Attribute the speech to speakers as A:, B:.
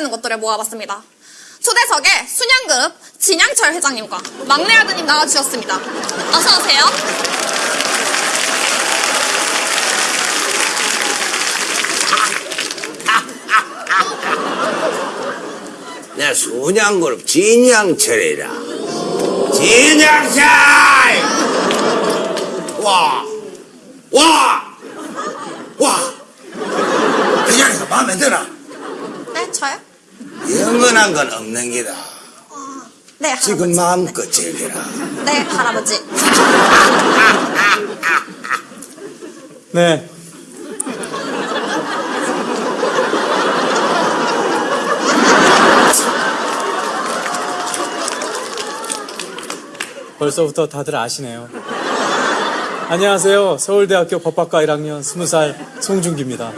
A: 있는 것들을 모아봤습니다. 초대석에 순양그룹 진양철 회장님과 막내 아드님 나와주셨습니다. 어서 오세요.
B: 내 순양그룹 진양철이라. 진양철! 와! 와! 와! 그냥이가 마음에 들어.
A: 네, 저요?
B: 영원한 건 없는 기다.
A: 네, 할아버지.
B: 지금 마음껏 즐기라.
A: 네, 할아버지.
C: 네. 벌써부터 다들 아시네요. 안녕하세요. 서울대학교 법학과 1학년 20살 송중기입니다.